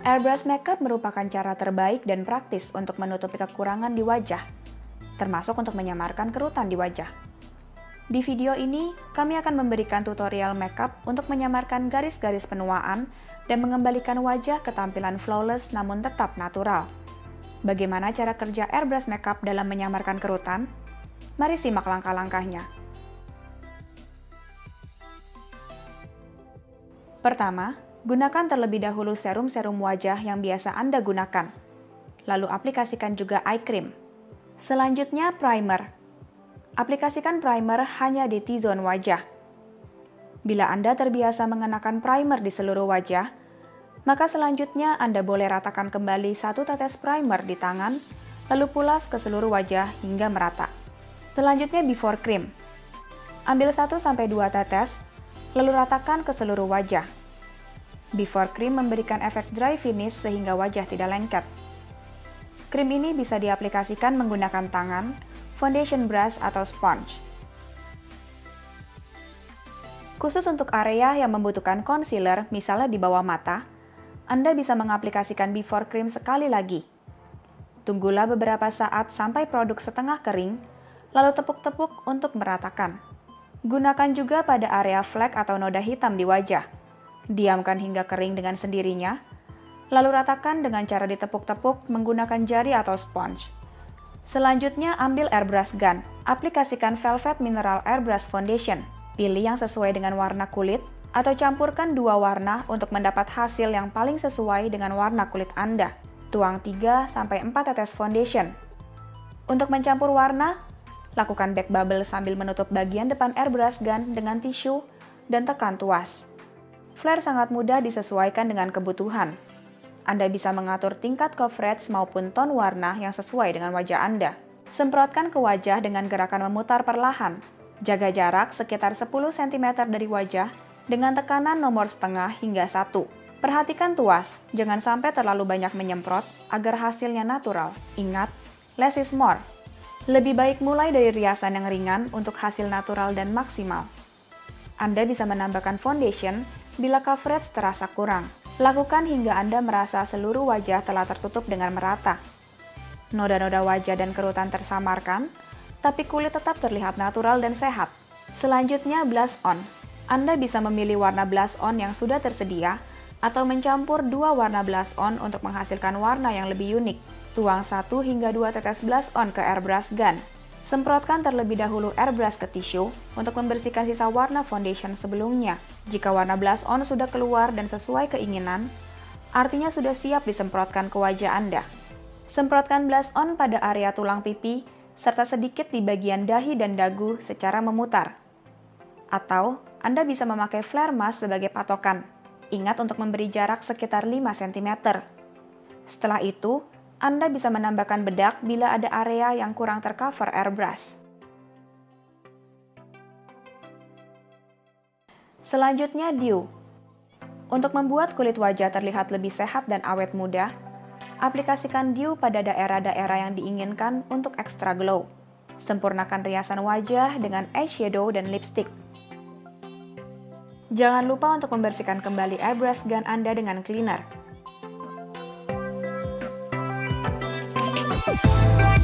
Airbrush makeup merupakan cara terbaik dan praktis untuk menutupi kekurangan di wajah, termasuk untuk menyamarkan kerutan di wajah. Di video ini, kami akan memberikan tutorial makeup untuk menyamarkan garis-garis penuaan dan mengembalikan wajah ke tampilan flawless namun tetap natural. Bagaimana cara kerja airbrush makeup dalam menyamarkan kerutan? Mari simak langkah-langkahnya. Pertama, gunakan terlebih dahulu serum-serum wajah yang biasa Anda gunakan. Lalu aplikasikan juga eye cream. Selanjutnya, primer. Aplikasikan primer hanya di T-zone wajah. Bila Anda terbiasa mengenakan primer di seluruh wajah, maka selanjutnya Anda boleh ratakan kembali satu tetes primer di tangan, lalu pulas ke seluruh wajah hingga merata. Selanjutnya before cream. Ambil 1-2 tetes, lalu ratakan ke seluruh wajah. Before cream memberikan efek dry finish sehingga wajah tidak lengket. Krim ini bisa diaplikasikan menggunakan tangan, foundation brush, atau sponge. Khusus untuk area yang membutuhkan concealer, misalnya di bawah mata, Anda bisa mengaplikasikan before cream sekali lagi. Tunggulah beberapa saat sampai produk setengah kering, lalu tepuk-tepuk untuk meratakan. Gunakan juga pada area flek atau noda hitam di wajah. Diamkan hingga kering dengan sendirinya, lalu ratakan dengan cara ditepuk-tepuk menggunakan jari atau sponge. Selanjutnya, ambil airbrush gun. Aplikasikan Velvet Mineral Airbrush Foundation. Pilih yang sesuai dengan warna kulit, atau campurkan dua warna untuk mendapat hasil yang paling sesuai dengan warna kulit Anda. Tuang 3-4 tetes foundation. Untuk mencampur warna, Lakukan back bubble sambil menutup bagian depan airbrush gun dengan tisu dan tekan tuas. Flare sangat mudah disesuaikan dengan kebutuhan. Anda bisa mengatur tingkat coverage maupun ton warna yang sesuai dengan wajah Anda. Semprotkan ke wajah dengan gerakan memutar perlahan. Jaga jarak sekitar 10 cm dari wajah dengan tekanan nomor setengah hingga 1. Perhatikan tuas, jangan sampai terlalu banyak menyemprot agar hasilnya natural. Ingat, less is more. Lebih baik mulai dari riasan yang ringan untuk hasil natural dan maksimal. Anda bisa menambahkan foundation bila coverage terasa kurang. Lakukan hingga Anda merasa seluruh wajah telah tertutup dengan merata. Noda-noda wajah dan kerutan tersamarkan, tapi kulit tetap terlihat natural dan sehat. Selanjutnya, blush on. Anda bisa memilih warna blush on yang sudah tersedia atau mencampur dua warna blush on untuk menghasilkan warna yang lebih unik. Tuang 1 hingga 2 tetes blush on ke airbrush gun. Semprotkan terlebih dahulu airbrush ke tisu untuk membersihkan sisa warna foundation sebelumnya. Jika warna blush on sudah keluar dan sesuai keinginan, artinya sudah siap disemprotkan ke wajah Anda. Semprotkan blush on pada area tulang pipi, serta sedikit di bagian dahi dan dagu secara memutar. Atau, Anda bisa memakai flare mask sebagai patokan. Ingat untuk memberi jarak sekitar 5 cm. Setelah itu, anda bisa menambahkan bedak bila ada area yang kurang tercover airbrush. Selanjutnya, dew. Untuk membuat kulit wajah terlihat lebih sehat dan awet muda, aplikasikan dew pada daerah-daerah yang diinginkan untuk extra glow. Sempurnakan riasan wajah dengan eyeshadow dan lipstick. Jangan lupa untuk membersihkan kembali airbrush gun Anda dengan cleaner. Thank you.